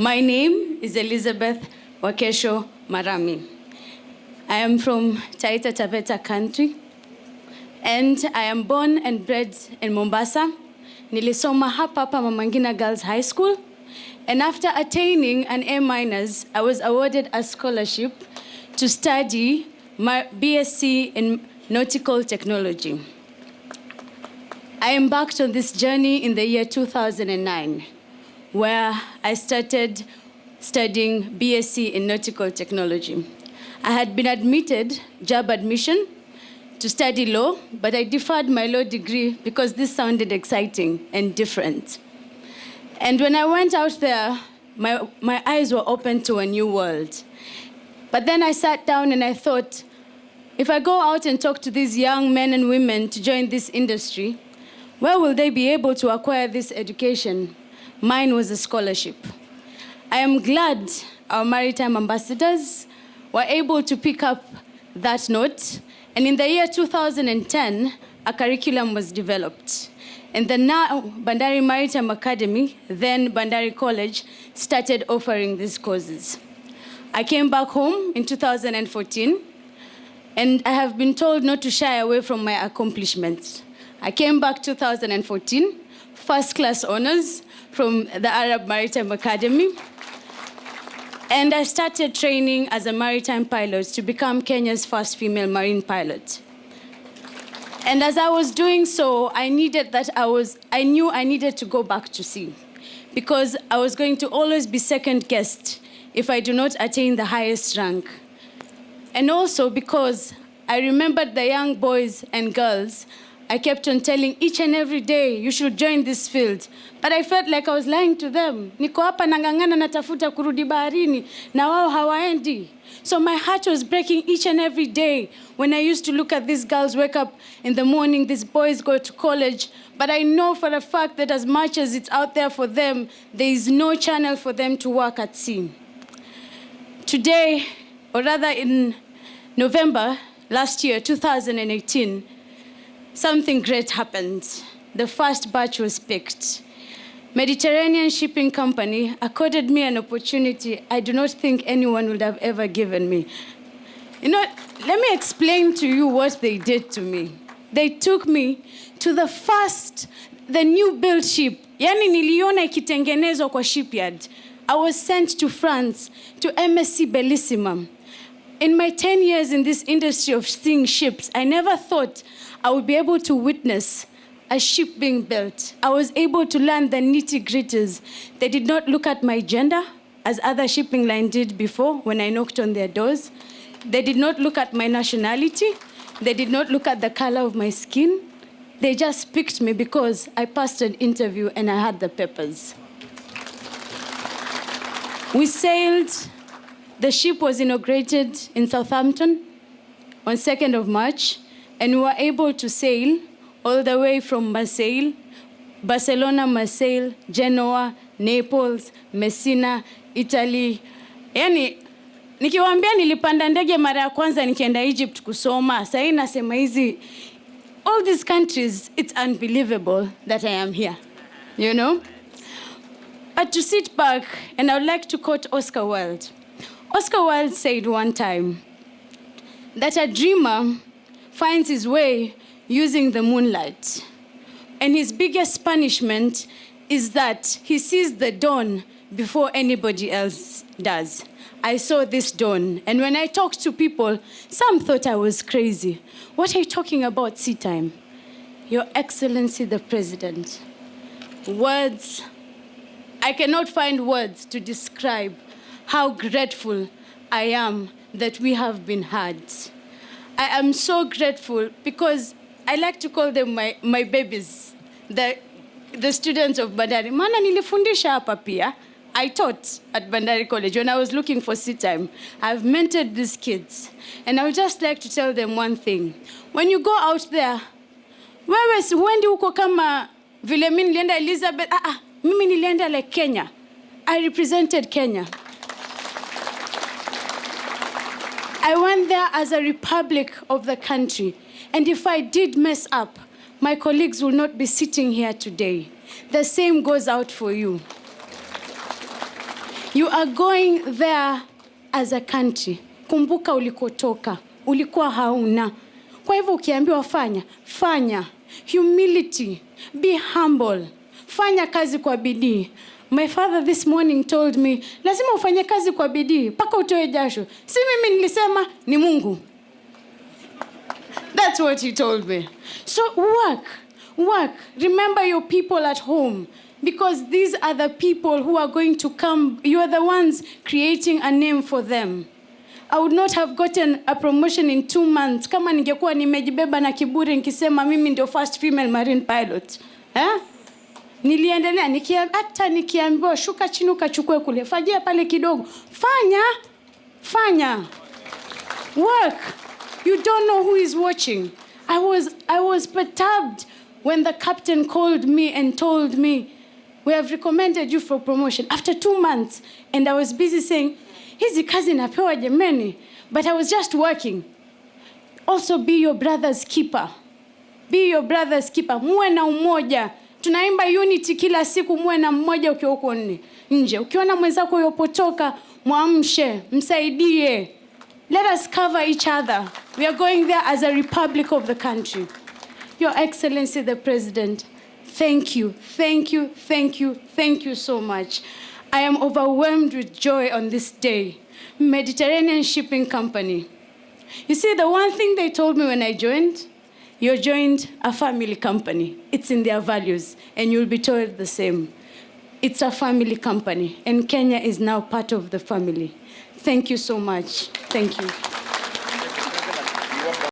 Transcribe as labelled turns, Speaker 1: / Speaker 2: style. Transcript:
Speaker 1: My name is Elizabeth Wakesho Marami. I am from Taita Taveta country and I am born and bred in Mombasa. Nilisoma hapa hapa Mama Ngina Girls High School and after attaining an A minus, I was awarded a scholarship to study my BSc in nautical technology. I embarked on this journey in the year 2009, where I started studying BSc in nautical technology. I had been admitted, JAB admission, to study law, but I deferred my law degree because this sounded exciting and different. And when I went out there, my, my eyes were open to a new world. But then I sat down and I thought, if I go out and talk to these young men and women to join this industry, where will they be able to acquire this education? Mine was a scholarship. I am glad our maritime ambassadors were able to pick up that note, and in the year 2010, a curriculum was developed. And the now Bandari Maritime Academy, then Bandari College, started offering these courses. I came back home in 2014, and I have been told not to shy away from my accomplishments. I came back 2014, first class honors from the Arab Maritime Academy. And I started training as a maritime pilot to become Kenya's first female marine pilot. And as I was doing so, I needed that I was, I knew I needed to go back to sea because I was going to always be second guessed if I do not attain the highest rank. And also because I remembered the young boys and girls I kept on telling each and every day, you should join this field. But I felt like I was lying to them. Niko hapa nang'ang'ana natafuta kurudi baharini na wao hawaendi. So my heart was breaking each and every day when I used to look at these girls wake up in the morning, these boys go to college. But I know for a fact that as much as it's out there for them, there is no channel for them to work at sea. Today, or rather in November last year, 2018, something great happened. The first batch was picked. Mediterranean Shipping Company accorded me an opportunity I do not think anyone would have ever given me. You know, let me explain to you what they did to me. They took me to the first, the new build ship. Yani niliona ikitengenezwa kwa shipyard. I was sent to France, to MSC Bellissima. In my 10 years in this industry of seeing ships, I never thought I would be able to witness a ship being built. I was able to learn the nitty gritties. They did not look at my gender, as other shipping lines did before when I knocked on their doors. They did not look at my nationality. They did not look at the color of my skin. They just picked me because I passed an interview and I had the papers. We sailed, the ship was inaugurated in Southampton on 2nd of March, and we were able to sail all the way from Marseille, Barcelona, Marseille, Genoa, Naples, Messina, Italy. Yani nikiwaambia nilipanda ndege mara ya kwanza nikienda Egypt kusoma, sasa nasema hizi all these countries it's unbelievable that I am here. You know? But to sit back and I would like to quote Oscar Wilde. Oscar Wilde said one time that a dreamer finds his way using the moonlight. And his biggest punishment is that he sees the dawn before anybody else does. I saw this dawn, and when I talked to people, some thought I was crazy. What are you talking about, sea time? Your Excellency the President. Words, I cannot find words to describe how grateful I am that we have been heard. I am so grateful because I like to call them my, my babies, the, the students of Bandari. Maana nilifundisha hapa pia. I taught at Bandari College when I was looking for sea time. I've mentored these kids. And I would just like to tell them one thing. When you go out there, wewe si huendi huko kama vile mi Elizabeth. Ah, ah, mimi nilienda like Kenya. I represented Kenya. I went there as a republic of the country. And if I did mess up, my colleagues will not be sitting here today. The same goes out for you. You are going there as a country. Kumbuka ulikotoka, ulikuwa hauna. Kwa hivyo ukiambiwa fanya, fanya. Humility, be humble. Fanya kazi kwa bidii. My father this morning told me, lazima ufanye kazi kwa bidii mpaka utoe jasho. Si mimi nilisema, ni Mungu. That's what he told me. So work, work. Remember your people at home because these are the people who are going to come. You are the ones creating a name for them. I would not have gotten a promotion in two months kama ningekuwa nimejibeba na kiburi nikisema mimi ndio first female marine pilot. Eh? Niliendelea hata nikiambiwa shuka chini ukachukue kule, fajia pale kidogo, fanya fanya work. You don't know who is watching. I was, I was perturbed when the captain called me and told me, We have recommended you for promotion after two months. And I was busy saying, he's Hizi kazi napewa jameni. But I was just working. Also, be your brother's keeper. Be your brother's keeper. Muwe na umoja. Tunaimba unity kila siku, muwe na mmoja ukiwa huko nne nje. Ukiona mwenzako yopotoka, mwamshe, msaidie. Let us cover each other. We are going there as a republic of the country. Your Excellency the President, thank you, thank you, thank you, thank you so much. I am overwhelmed with joy on this day. Mediterranean Shipping Company. You see, the one thing they told me when I joined, you joined a family company. It's in their values, and you'll be told the same. It's a family company, and Kenya is now part of the family. Thank you so much. Thank you.